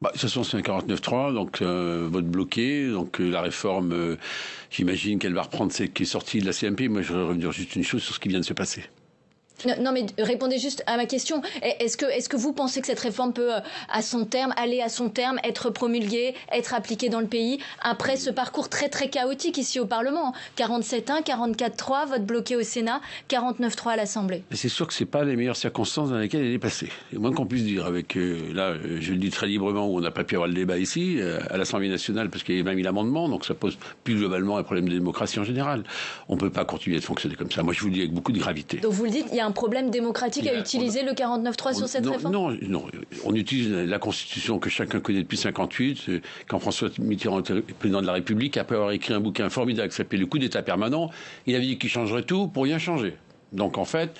bah, de toute façon, c'est un 49-3, donc euh, vote bloqué. Donc euh, la réforme, euh, j'imagine qu'elle va reprendre celle qui est sortie de la CMP. Moi, je voudrais revenir juste une chose sur ce qui vient de se passer. Non, mais répondez juste à ma question. Est-ce que, est que vous pensez que cette réforme peut, euh, à son terme, aller à son terme, être promulguée, être appliquée dans le pays, après ce parcours très très chaotique ici au Parlement? 47-1, 44-3, vote bloqué au Sénat, 49-3 à l'Assemblée. C'est sûr que ce pas les meilleures circonstances dans lesquelles elle est passée. C'est moins qu'on puisse dire. Avec, euh, là, euh, je le dis très librement, où on n'a pas pu avoir le débat ici, à l'Assemblée nationale, parce qu'il y a même eu l'amendement, donc ça pose plus globalement un problème de démocratie en général. On ne peut pas continuer de fonctionner comme ça. Moi, je vous le dis avec beaucoup de gravité. Donc vous le dites, il y a un problème démocratique à utiliser le 49.3 sur cette réforme non, non, on utilise la Constitution que chacun connaît depuis 58, euh, quand François Mitterrand était président de la République, après avoir écrit un bouquin formidable qui s'appelait Le coup d'État permanent, il avait dit qu'il changerait tout pour rien changer. Donc en fait,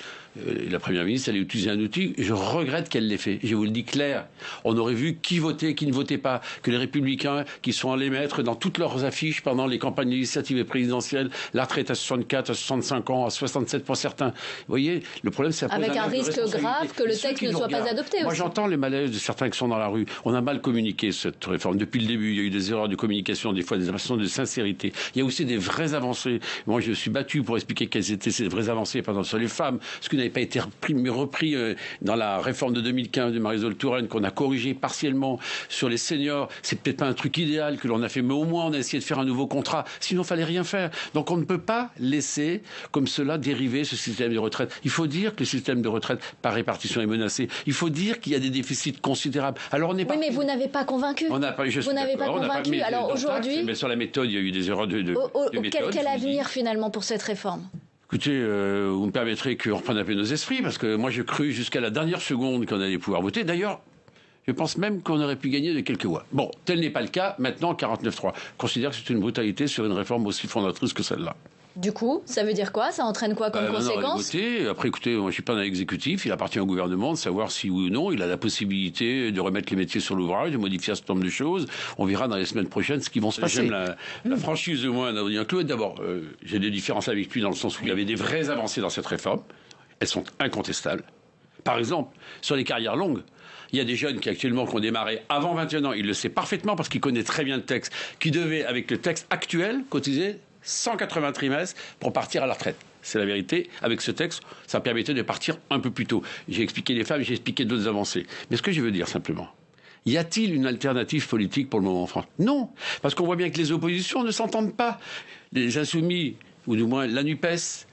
la Première ministre, elle a utilisé un outil. Je regrette qu'elle l'ait fait. Je vous le dis clair. On aurait vu qui votait, qui ne votait pas. Que les Républicains, qui sont allés mettre dans toutes leurs affiches pendant les campagnes législatives et présidentielles, la retraite à 64, à 65 ans, à 67 pour certains. Vous voyez, le problème, c'est avec un, risque grave que le texte ne soit pas adopté. Moi, j'entends les malaises de certains qui sont dans la rue. On a mal communiqué cette réforme depuis le début. Il y a eu des erreurs de communication, des fois des absences de sincérité. Il y a aussi des vraies avancées. Moi, je suis battu pour expliquer quelles étaient ces vraies avancées, par exemple sur les femmes, ce qui n'avait pas été repris, repris euh, dans la réforme de 2015 de Marisol Touraine, qu'on a corrigé partiellement sur les seniors. C'est peut-être pas un truc idéal que l'on a fait, mais au moins on a essayé de faire un nouveau contrat. Sinon, il fallait rien faire. Donc on ne peut pas laisser comme cela dériver ce système de retraite. Il faut dire que le système de retraite par répartition est menacé. Il faut dire qu'il y a des déficits considérables. Alors on n'est pas. Oui, mais vous n'avez pas convaincu. On n'a pas. vous n'avez pas convaincu. Alors aujourd'hui. Mais sur la méthode, il y a eu des erreurs de. de, quel, quel avenir finalement pour cette réforme? Écoutez, euh, vous me permettrez qu'on reprenne un peu nos esprits, parce que moi, j'ai cru jusqu'à la dernière seconde qu'on allait pouvoir voter. D'ailleurs, je pense même qu'on aurait pu gagner de quelques voix. Bon, tel n'est pas le cas. Maintenant, 49-3. Je considère que c'est une brutalité sur une réforme aussi fondatrice que celle-là. Du coup, ça veut dire quoi? Ça entraîne quoi comme euh, conséquence? Après, écoutez, moi je suis pas dans l'exécutif, il appartient au gouvernement de savoir si oui ou non il a la possibilité de remettre les métiers sur l'ouvrage, de modifier un certain nombre de choses. On verra dans les semaines prochaines ce qui vont se passer. J'aime la, la, hmm. franchise de moi d'Adrien Clouet. D'abord, euh, j'ai des différences avec lui dans le sens où il y avait des vraies avancées dans cette réforme. Elles sont incontestables. Par exemple, sur les carrières longues, il y a des jeunes qui actuellement ont démarré avant 21 ans, il le sait parfaitement parce qu'il connaît très bien le texte, qui devaient, avec le texte actuel, cotiser 180 trimestres pour partir à la retraite. C'est la vérité. Avec ce texte, ça permettait de partir un peu plus tôt. J'ai expliqué les femmes, j'ai expliqué d'autres avancées. Mais ce que je veux dire simplement, y a-t-il une alternative politique pour le moment en France? Non, parce qu'on voit bien que les oppositions ne s'entendent pas. Les insoumis, ou du moins la NUPES,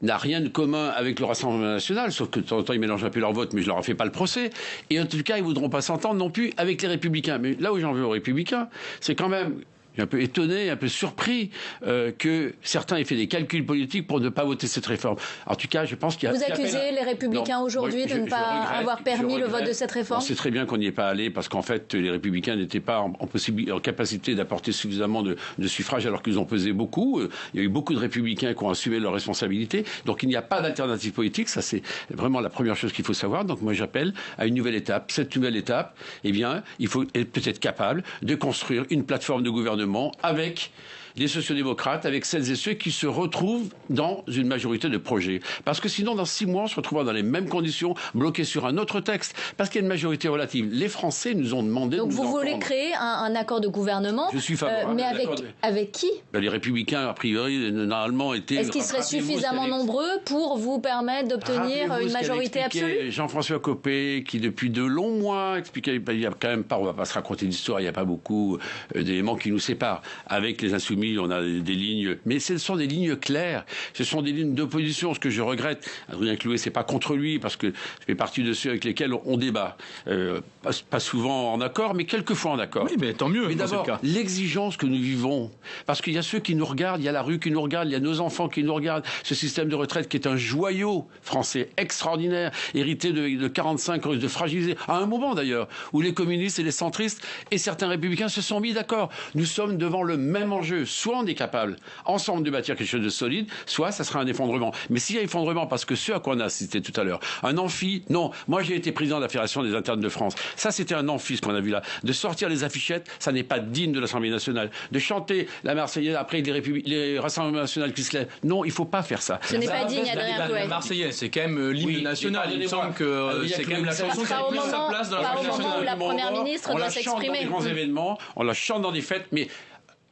n'a rien de commun avec le Rassemblement national, sauf que de temps en temps ils mélangent un peu leur vote, mais je leur fais pas le procès. Et en tout cas, ils voudront pas s'entendre non plus avec les républicains. Mais là où j'en veux aux républicains, c'est quand même un peu étonné, un peu surpris euh, que certains aient fait des calculs politiques pour ne pas voter cette réforme. En tout cas, je pense qu'il y a... Vous accusez les Républicains aujourd'hui de ne pas avoir permis le vote de cette réforme On sait très bien qu'on n'y est pas allé parce qu'en fait, les Républicains n'étaient pas en, en, capacité d'apporter suffisamment de, de suffrages alors qu'ils ont pesé beaucoup. Il y a eu beaucoup de Républicains qui ont assumé leurs responsabilités. Donc il n'y a pas d'alternative politique. Ça, c'est vraiment la première chose qu'il faut savoir. Donc moi, j'appelle à une nouvelle étape. Cette nouvelle étape, eh bien, il faut être peut-être capable de construire une plateforme de gouvernement avec les sociodémocrates, avec celles et ceux qui se retrouvent dans une majorité de projets. Parce que sinon, dans six mois, on se retrouvera dans les mêmes conditions, bloqués sur un autre texte, parce qu'il y a une majorité relative. Les Français nous ont demandé Donc de vous voulez créer un, accord de gouvernement Je suis favorable. Euh, mais avec, avec qui? Ben, Les Républicains, a priori, normalement, étaient... Est-ce qu'ils seraient suffisamment nombreux pour vous permettre d'obtenir une majorité absolue? Jean-François Copé, qui depuis de longs mois expliquait, il y a quand même pas, on va pas se raconter d'histoire, il n'y a pas beaucoup euh, d'éléments qui nous séparent. Avec les insoumis, on a des lignes, mais ce sont des lignes claires. Ce sont des lignes d'opposition. Ce que je regrette, Adrien Clouet, c'est pas contre lui, parce que je fais partie de ceux avec lesquels on débat. Euh, pas, souvent en accord, mais quelquefois en accord. Oui, mais tant mieux. Mais d'abord, l'exigence que nous vivons, parce qu'il y a ceux qui nous regardent, il y a la rue qui nous regarde, il y a nos enfants qui nous regardent. Ce système de retraite qui est un joyau français extraordinaire, hérité de, de 45 de fragiliser, à un moment d'ailleurs, où les communistes et les centristes et certains républicains se sont mis d'accord. Nous sommes devant le même enjeu soit on est capable, ensemble, de bâtir quelque chose de solide, soit ça sera un effondrement. Mais s'il y a effondrement, parce que ce à quoi on a assisté tout à l'heure, un amphi, non. Moi, j'ai été président de la Fédération des internes de France. Ça, c'était un amphi, ce qu'on a vu là. De sortir les affichettes, ça n'est pas digne de l'Assemblée nationale. De chanter la Marseillaise après les, les rassemblements nationaux qui se lèvent. Non, il ne faut pas faire ça. Ce n'est pas digne, Adrien La Marseillaise, c'est quand même euh, l'hymne national. Il me semble que euh, c'est quand même la chanson qui a plus sa place dans l'Assemblée nationale. la Première ministre doit s'exprimer. On la chante dans des grands événements, on la chante dans des fêtes, mais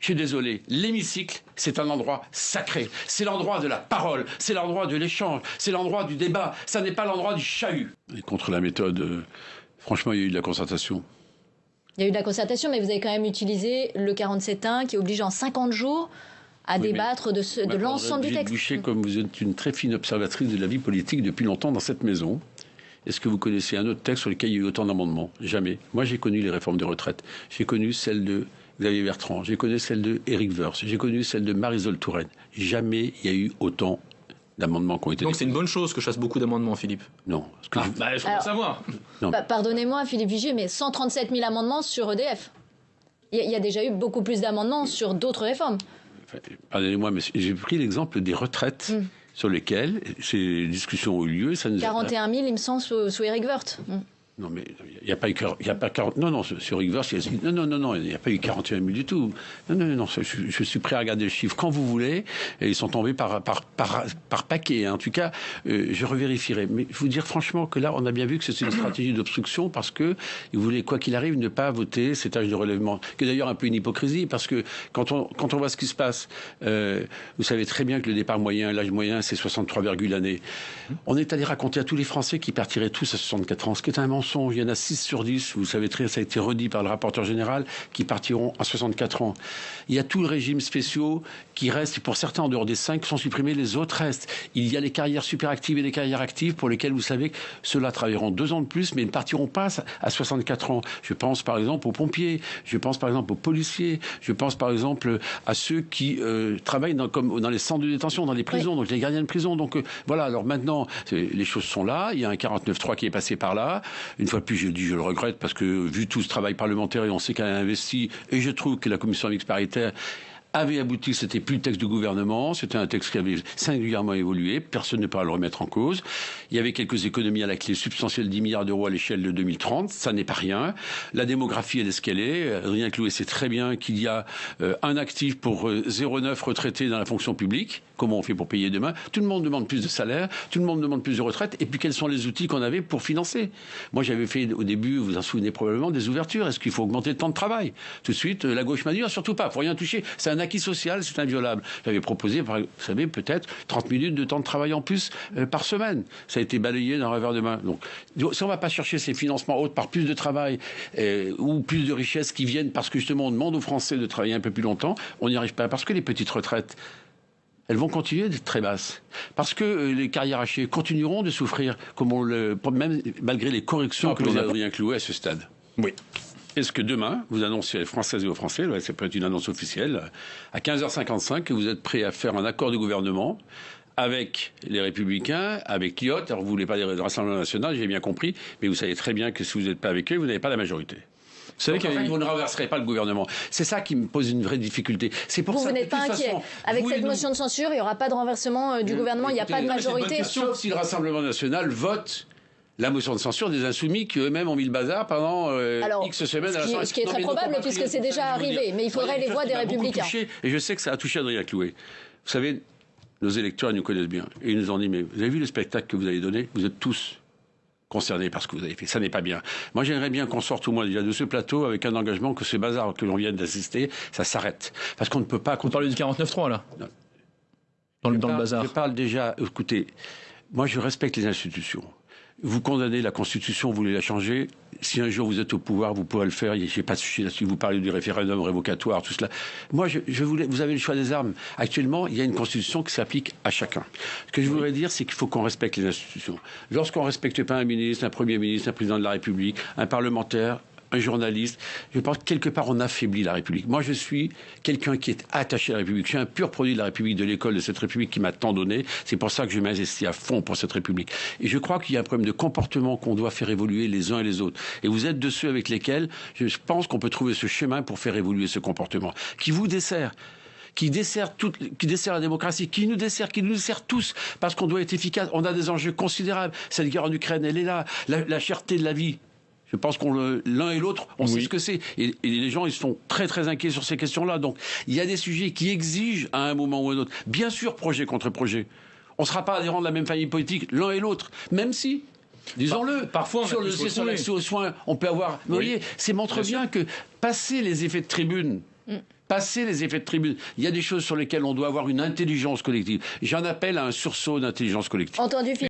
je suis désolé, l'hémicycle, c'est un endroit sacré. C'est l'endroit de la parole, c'est l'endroit de l'échange, c'est l'endroit du débat, ça n'est pas l'endroit du chahut. Et contre la méthode, euh, franchement, il y a eu de la concertation. Il y a eu de la concertation, mais vous avez quand même utilisé le 47.1 qui oblige en 50 jours à débattre de, de l'ensemble du texte. Boucher, comme vous êtes une très fine observatrice de la vie politique depuis longtemps dans cette maison, est-ce que vous connaissez un autre texte sur lequel il y a eu autant d'amendements? Jamais. Moi, j'ai connu les réformes de retraite. J'ai connu celle de Xavier Bertrand, j'ai connu celle de Éric Woerth, j'ai connu celle de Marisol Touraine. Jamais il y a eu autant d'amendements qui ont été Donc c'est une bonne chose que je fasse beaucoup d'amendements, Philippe Non. Que ah, je... Bah, veux savoir. Pardonnez-moi, Philippe Vigier, mais 137 000 amendements sur EDF. Il y, a déjà eu beaucoup plus d'amendements sur d'autres réformes. Pardonnez-moi, mais j'ai pris l'exemple des retraites. Hmm. sur lesquelles ces discussions ont eu lieu. Ça nous 41 000, il me semble, sous, sous Eric Woerth. Hmm. Non, mais il n'y a pas eu il y a pas 40, non, non, sur Rick non, non, non, non, il n'y a pas eu 41 000 du tout. Non, non, non, je, suis prêt à regarder le chiffre quand vous voulez. Ils sont tombés par, par, par, par paquet. Hein. En tout cas, euh, je revérifierai. Mais je vous dire franchement que là, on a bien vu que c'est une stratégie d'obstruction parce que ils voulaient, quoi qu'il arrive, ne pas voter cet âge de relèvement. Qui d'ailleurs un peu une hypocrisie parce que quand on, quand on voit ce qui se passe, euh, vous savez très bien que le départ moyen, l'âge moyen, c'est 63, années. On est allé raconter à tous les Français qui partiraient tous à 64 ans, ce qui est un mensonge il y en a 6 sur 10, vous savez très ça a été redit par le rapporteur général, qui partiront à 64 ans. Il y a tout le régime spéciaux qui reste, pour certains en dehors des 5 sont supprimés, les autres restent. Il y a les carrières super actives et les carrières actives pour lesquelles vous savez que ceux-là travailleront deux ans de plus, mais ne partiront pas à 64 ans. Je pense par exemple aux pompiers, je pense par exemple aux policiers, je pense par exemple à ceux qui euh, travaillent dans, comme dans les centres de détention, dans les prisons, donc les gardiens de prison. Donc euh, voilà, alors maintenant, les choses sont là, il y a un 49.3 qui est passé par là. Une fois de plus, je dis, je le regrette parce que vu tout ce travail parlementaire et on sait qu'elle a investi, et je trouve que la commission mixte paritaire avait abouti, c'était plus le texte du gouvernement, c'était un texte qui avait singulièrement évolué, personne ne peut le remettre en cause. Il y avait quelques économies à la clé substantielles, 10 milliards d'euros à l'échelle de 2030, ça n'est pas rien. La démographie, elle est ce qu'elle est. Rien Clouet sait très bien qu'il y a euh, un actif pour 0,9 euh, retraités dans la fonction publique. Comment on fait pour payer demain? Tout le monde demande plus de salaire, tout le monde demande plus de retraite, et puis quels sont les outils qu'on avait pour financer? Moi, j'avais fait au début, vous vous en souvenez probablement, des ouvertures. Est-ce qu'il faut augmenter le temps de travail? Tout de suite, euh, la gauche m'a ah, surtout pas, faut rien toucher. Acquis social, c'est inviolable. J'avais proposé, vous savez, peut-être 30 minutes de temps de travail en plus euh, par semaine. Ça a été balayé d'un revers de main. Donc, si on ne va pas chercher ces financements autres par plus de travail euh, ou plus de richesses qui viennent parce que justement on demande aux Français de travailler un peu plus longtemps, on n'y arrive pas. Parce que les petites retraites, elles vont continuer d'être très basses. Parce que euh, les carrières hachées continueront de souffrir, comme on le, même malgré les corrections que vous avez rien cloué à ce stade. Oui. Est-ce que demain, vous annoncez aux Françaises et aux Français, c'est peut être une annonce officielle, à 15h55, que vous êtes prêt à faire un accord de gouvernement avec les Républicains, avec l'IOT, alors vous ne voulez pas des Rassemblement national, j'ai bien compris, mais vous savez très bien que si vous n'êtes pas avec eux, vous n'avez pas la majorité. Vous savez vous ne renverserez pas le gouvernement. C'est ça qui me pose une vraie difficulté. C'est pour vous, ça. Vous n'êtes pas inquiet. Avec cette motion de censure, il n'y aura pas de renversement euh, du gouvernement. Il n'y a pas de majorité. Sauf si le Rassemblement national vote la motion de censure des insoumis qui eux-mêmes ont mis le bazar pendant euh, X semaines. Ce qui, à ce qui est très probable puisque c'est déjà arrivé, mais il faudrait les voix des Républicains. et je sais que ça a touché Adrien Clouet. Vous savez, nos électeurs ils nous connaissent bien et ils nous ont dit mais vous avez vu le spectacle que vous avez donné? Vous êtes tous concernés par ce que vous avez fait. Ça n'est pas bien. Moi, j'aimerais bien qu'on sorte au moins déjà de ce plateau avec un engagement que ce bazar que l'on vient d'assister, ça s'arrête. Parce qu'on ne peut pas... Vous parlez du 49-3, là? Dans, le, dans le bazar. Je parle déjà... Écoutez, moi, je respecte les institutions. Vous condamnez la Constitution, vous voulez la changer. Si un jour vous êtes au pouvoir, vous pouvez le faire. Je pas là-dessus. Vous parlez du référendum révocatoire, tout cela. Moi, je, je voulais, vous avez le choix des armes. Actuellement, il y a une Constitution qui s'applique à chacun. Ce que je voudrais dire, c'est qu'il faut qu'on respecte les institutions. Lorsqu'on ne respecte pas un ministre, un Premier ministre, un président de la République, un parlementaire, un journaliste. Je pense que quelque part, on affaiblit la République. Moi, je suis quelqu'un qui est attaché à la République. Je suis un pur produit de la République, de l'école de cette République qui m'a tant donné. C'est pour ça que je m'investis à fond pour cette République. Et je crois qu'il y a un problème de comportement qu'on doit faire évoluer les uns et les autres. Et vous êtes de ceux avec lesquels je pense qu'on peut trouver ce chemin pour faire évoluer ce comportement, qui vous dessert qui dessert, toute, qui dessert la démocratie, qui nous dessert, qui nous dessert tous, parce qu'on doit être efficace. On a des enjeux considérables. Cette guerre en Ukraine, elle est là. La, la cherté de la vie, je pense qu'on l'un et l'autre, on sait ce que c'est. Et, les gens, ils sont très très inquiets sur ces questions-là. Donc, il y a des sujets qui exigent à un moment ou à un autre, bien sûr, projet contre projet. On ne sera pas adhérents de la même famille politique, l'un et l'autre, même si Disons-le. Parfois, sur le sur l'accès aux soins, on peut avoir. Vous voyez, c'est montre bien, que passer les effets de tribune. Mm. Passer les effets de tribune. Il y a des choses sur lesquelles on doit avoir une intelligence collective. J'en appelle à un sursaut d'intelligence collective. Entendu,